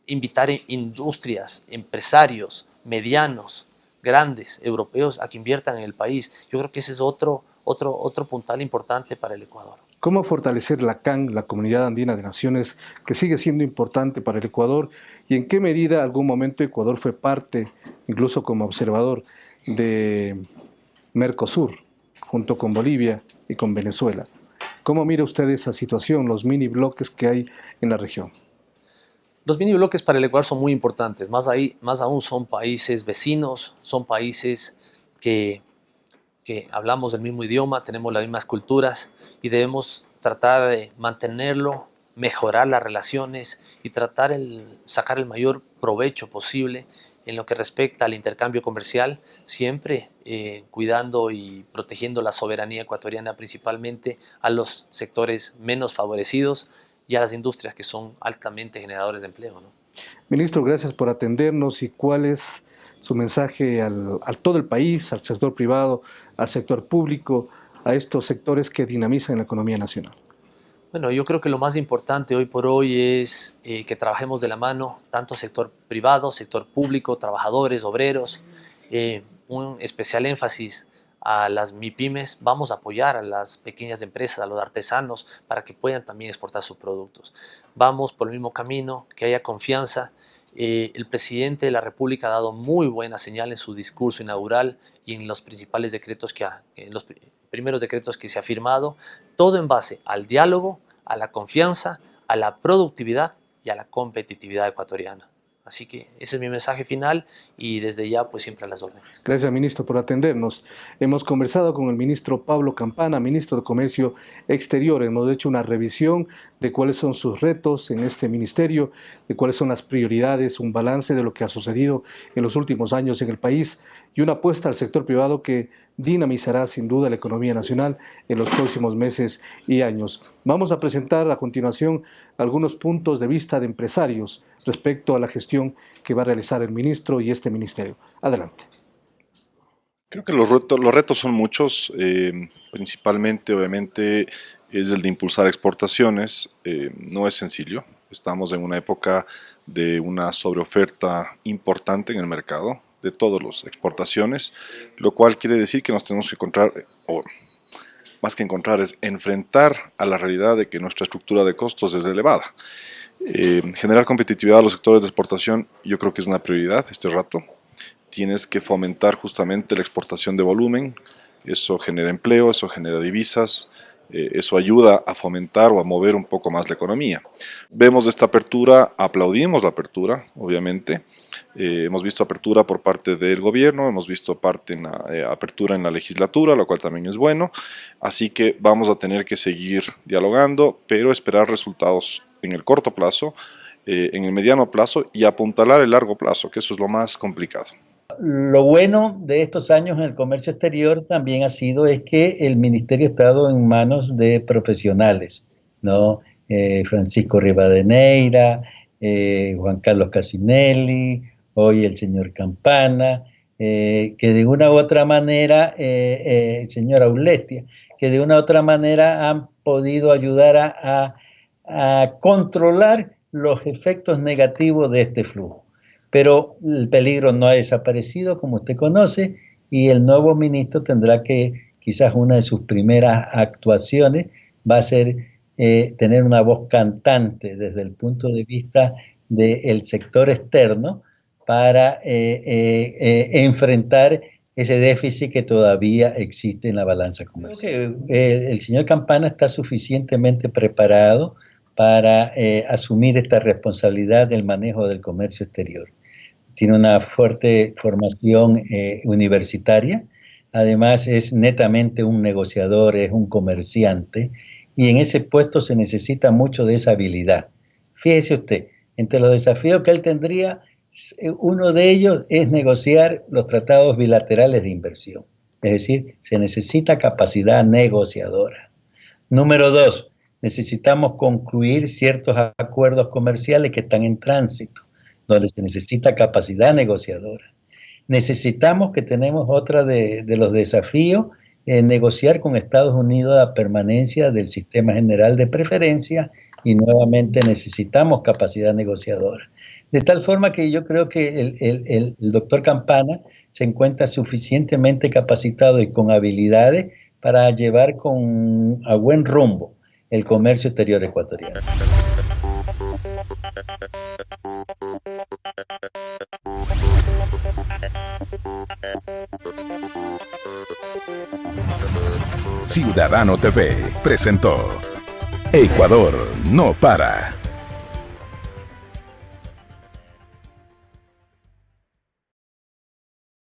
invitar industrias, empresarios medianos, grandes, europeos, a que inviertan en el país. Yo creo que ese es otro, otro, otro puntal importante para el Ecuador.
¿Cómo fortalecer la CAN, la Comunidad Andina de Naciones, que sigue siendo importante para el Ecuador? ¿Y en qué medida algún momento Ecuador fue parte, incluso como observador, de Mercosur, junto con Bolivia y con Venezuela? ¿Cómo mira usted esa situación, los mini bloques que hay en la región?
Los mini bloques para el Ecuador son muy importantes, más, ahí, más aún son países vecinos, son países que, que hablamos del mismo idioma, tenemos las mismas culturas y debemos tratar de mantenerlo, mejorar las relaciones y tratar de sacar el mayor provecho posible en lo que respecta al intercambio comercial, siempre eh, cuidando y protegiendo la soberanía ecuatoriana principalmente a los sectores menos favorecidos, y a las industrias que son altamente generadores de empleo. ¿no?
Ministro, gracias por atendernos y cuál es su mensaje al, a todo el país, al sector privado, al sector público, a estos sectores que dinamizan la economía nacional.
Bueno, yo creo que lo más importante hoy por hoy es eh, que trabajemos de la mano, tanto sector privado, sector público, trabajadores, obreros, eh, un especial énfasis a las MIPIMES, vamos a apoyar a las pequeñas empresas, a los artesanos, para que puedan también exportar sus productos. Vamos por el mismo camino, que haya confianza. Eh, el presidente de la República ha dado muy buena señal en su discurso inaugural y en los principales decretos que ha, en los primeros decretos que se ha firmado, todo en base al diálogo, a la confianza, a la productividad y a la competitividad ecuatoriana. Así que ese es mi mensaje final y desde ya pues siempre a las órdenes.
Gracias ministro por atendernos. Hemos conversado con el ministro Pablo Campana, ministro de Comercio Exterior. Hemos hecho una revisión de cuáles son sus retos en este ministerio, de cuáles son las prioridades, un balance de lo que ha sucedido en los últimos años en el país y una apuesta al sector privado que dinamizará sin duda la economía nacional en los próximos meses y años. Vamos a presentar a continuación algunos puntos de vista de empresarios respecto a la gestión que va a realizar el ministro y este ministerio. Adelante.
Creo que los retos, los retos son muchos, eh, principalmente obviamente es el de impulsar exportaciones, eh, no es sencillo, estamos en una época de una sobreoferta importante en el mercado, de todas las exportaciones, lo cual quiere decir que nos tenemos que encontrar, o más que encontrar, es enfrentar a la realidad de que nuestra estructura de costos es elevada. Eh, generar competitividad a los sectores de exportación yo creo que es una prioridad este rato. Tienes que fomentar justamente la exportación de volumen, eso genera empleo, eso genera divisas, eh, eso ayuda a fomentar o a mover un poco más la economía. Vemos esta apertura, aplaudimos la apertura, obviamente. Eh, hemos visto apertura por parte del gobierno, hemos visto parte en la, eh, apertura en la legislatura, lo cual también es bueno. Así que vamos a tener que seguir dialogando, pero esperar resultados en el corto plazo, en el mediano plazo y apuntalar el largo plazo, que eso es lo más complicado.
Lo bueno de estos años en el comercio exterior también ha sido es que el ministerio ha estado en manos de profesionales, ¿no? Eh, Francisco Rivadeneira, eh, Juan Carlos Casinelli, hoy el señor Campana, eh, que de una u otra manera, el señor Auletia, que de una u otra manera han podido ayudar a controlar los efectos negativos de este flujo. Pero el peligro no ha desaparecido, como usted conoce, y el nuevo ministro tendrá que, quizás una de sus primeras actuaciones va a ser eh, tener una voz cantante desde el punto de vista del sector externo para eh, eh, enfrentar ese déficit que todavía existe en la balanza comercial. el señor Campana está suficientemente preparado para asumir esta responsabilidad del manejo del comercio exterior tiene una fuerte formación eh, universitaria, además es netamente un negociador, es un comerciante, y en ese puesto se necesita mucho de esa habilidad. Fíjese usted, entre los desafíos que él tendría, eh, uno de ellos es negociar los tratados bilaterales de inversión, es decir, se necesita capacidad negociadora. Número dos, necesitamos concluir ciertos acuerdos comerciales que están en tránsito donde se necesita capacidad negociadora. Necesitamos que tenemos otra de, los desafíos, en negociar con Estados Unidos la permanencia del sistema general de preferencia y nuevamente necesitamos capacidad negociadora. De tal forma que yo creo que el, el doctor Campana se encuentra suficientemente capacitado y con habilidades para llevar con, a buen rumbo el comercio exterior ecuatoriano.
Ciudadano TV presentó Ecuador no para.